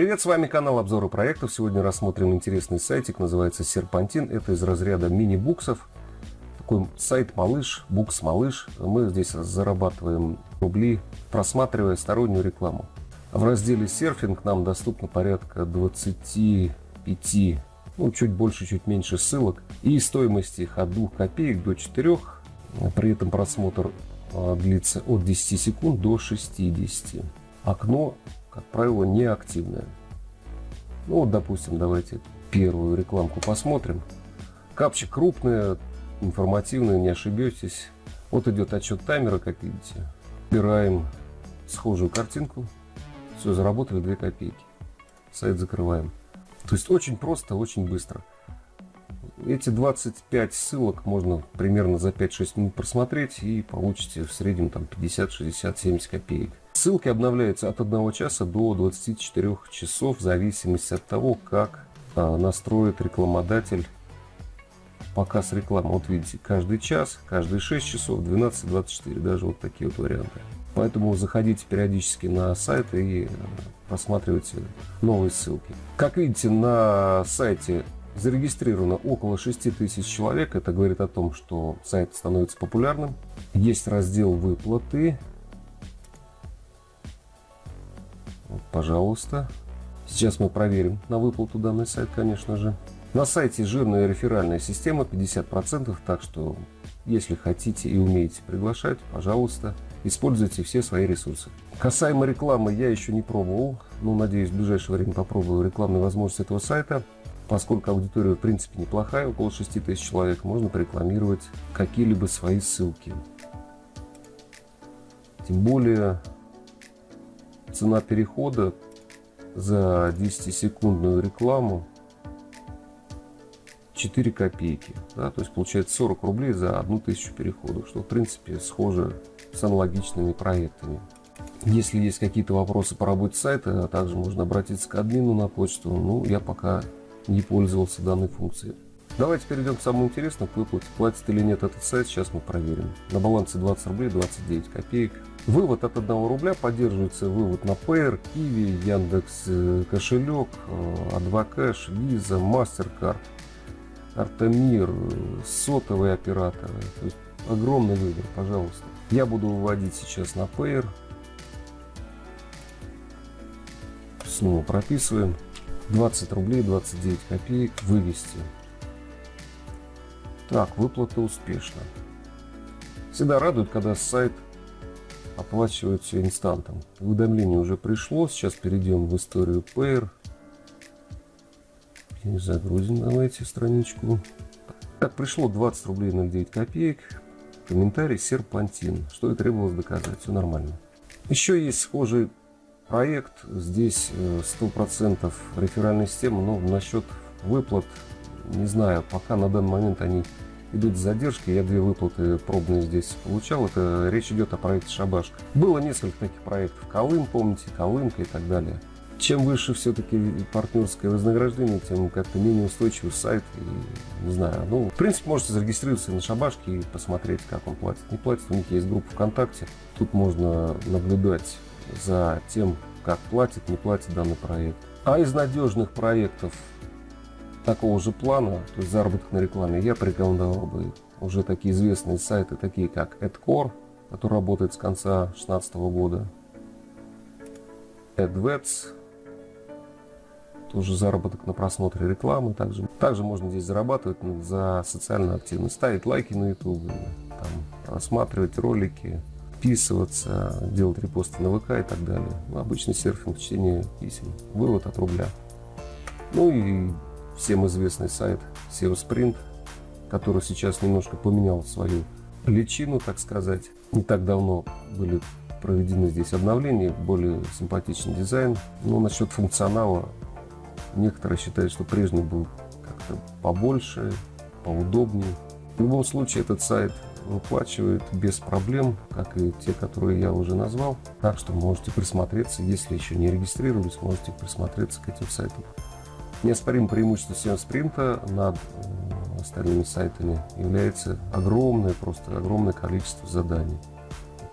Привет, с вами канал обзоры проектов. Сегодня рассмотрим интересный сайтик, называется Серпантин. Это из разряда мини-буксов. Такой сайт малыш, букс малыш. Мы здесь зарабатываем рубли, просматривая стороннюю рекламу. В разделе серфинг нам доступно порядка 25, ну чуть больше, чуть меньше ссылок. И стоимость их от 2 копеек до 4. При этом просмотр а, длится от 10 секунд до 60. Окно как правило, неактивная. Ну вот, допустим, давайте первую рекламку посмотрим. Капчик крупная, информативная, не ошибетесь. Вот идет отчет таймера, как видите. Убираем схожую картинку. Все, заработали 2 копейки. Сайт закрываем. То есть очень просто, очень быстро. Эти 25 ссылок можно примерно за 5-6 минут просмотреть и получите в среднем там 50, 60, 70 копеек. Ссылки обновляются от 1 часа до 24 часов в зависимости от того, как а, настроит рекламодатель показ рекламы. Вот видите, каждый час, каждые 6 часов, 12-24, даже вот такие вот варианты. Поэтому заходите периодически на сайт и а, просматривайте новые ссылки. Как видите, на сайте Зарегистрировано около 6 тысяч человек. Это говорит о том, что сайт становится популярным. Есть раздел выплаты. Пожалуйста. Сейчас мы проверим на выплату данный сайт, конечно же. На сайте жирная реферальная система 50%, так что если хотите и умеете приглашать, пожалуйста, используйте все свои ресурсы. Касаемо рекламы я еще не пробовал, но надеюсь в ближайшее время попробую рекламные возможности этого сайта. Поскольку аудитория в принципе неплохая, около 6 тысяч человек, можно порекламировать какие-либо свои ссылки. Тем более цена перехода за 10-секундную рекламу 4 копейки. Да, то есть получается 40 рублей за 1000 переходов, что в принципе схоже с аналогичными проектами. Если есть какие-то вопросы по работе сайта, также можно обратиться к админу на почту. Ну, я пока не пользовался данной функцией. Давайте перейдем к самому интересному, к выплате. Платит или нет этот сайт, сейчас мы проверим. На балансе 20 рублей 29 копеек. Вывод от 1 рубля поддерживается вывод на Payer, Kiwi, Яндекс э, кошелек, Адвокэш, Visa, MasterCard, Артемир, э, сотовые операторы. То есть огромный выбор, пожалуйста. Я буду выводить сейчас на Payer. Снова прописываем. 20 рублей 29 копеек вывести. Так, выплата успешна. Всегда радует, когда сайт оплачивает все инстантом. Уведомление уже пришло. Сейчас перейдем в историю Payer. И загрузим давайте страничку. Так, пришло 20 рублей 09 копеек. Комментарий серпантин. Что и требовалось доказать. Все нормально. Еще есть схожий проект. Здесь 100% э, реферальная система, но насчет выплат, не знаю, пока на данный момент они идут с задержкой. Я две выплаты пробные здесь получал. Это речь идет о проекте Шабашка. Было несколько таких проектов. Колым, помните, Колымка и так далее. Чем выше все-таки партнерское вознаграждение, тем как-то менее устойчивый сайт. И, не знаю, ну, в принципе, можете зарегистрироваться на Шабашке и посмотреть, как он платит. Не платит, у них есть группа ВКонтакте. Тут можно наблюдать за тем, как платит, не платит данный проект. А из надежных проектов такого же плана, то есть заработок на рекламе, я порекомендовал бы уже такие известные сайты, такие как AdCore, который работает с конца 2016 года, AdWets, тоже заработок на просмотре рекламы. Также, также можно здесь зарабатывать за социальную активность, ставить лайки на YouTube, там, просматривать ролики, подписываться, делать репосты на ВК и так далее. Ну, обычный серфинг, чтение писем, вывод от рубля. Ну и всем известный сайт SEO Sprint, который сейчас немножко поменял свою личину, так сказать. Не так давно были проведены здесь обновления, более симпатичный дизайн. Но насчет функционала некоторые считают, что прежний был как-то побольше, поудобнее. В любом случае этот сайт выплачивает без проблем, как и те, которые я уже назвал. Так что можете присмотреться, если еще не регистрировались, можете присмотреться к этим сайтам. Неоспоримым преимуществом SEO спринта над остальными сайтами является огромное, просто огромное количество заданий.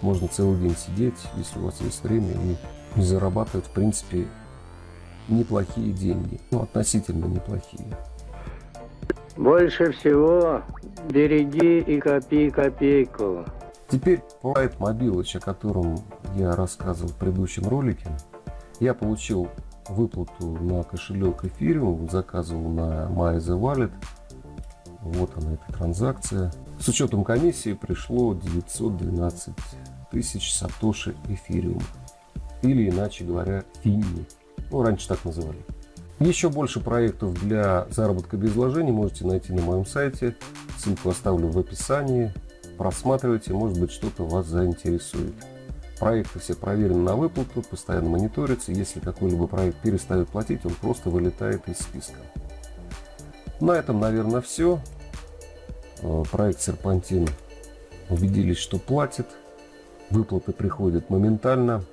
Можно целый день сидеть, если у вас есть время, и зарабатывать, в принципе, неплохие деньги. Ну, относительно неплохие. Больше всего береги и копи копейку. Теперь сайт Мобилыч, о котором я рассказывал в предыдущем ролике. Я получил выплату на кошелек эфириум, заказывал на My The Wallet. Вот она, эта транзакция. С учетом комиссии пришло 912 тысяч сатоши эфириум. Или, иначе говоря, финни. Ну, раньше так называли. Еще больше проектов для заработка без вложений можете найти на моем сайте. Ссылку оставлю в описании. Просматривайте, может быть что-то вас заинтересует. Проекты все проверены на выплату, постоянно мониторятся. Если какой-либо проект перестает платить, он просто вылетает из списка. На этом, наверное, все. Э, проект Серпантин убедились, что платит. Выплаты приходят моментально.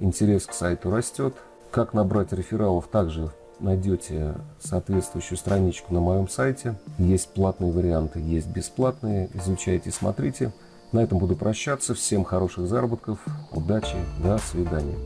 Интерес к сайту растет. Как набрать рефералов, также найдете соответствующую страничку на моем сайте. Есть платные варианты, есть бесплатные. Изучайте, смотрите. На этом буду прощаться. Всем хороших заработков, удачи, до свидания.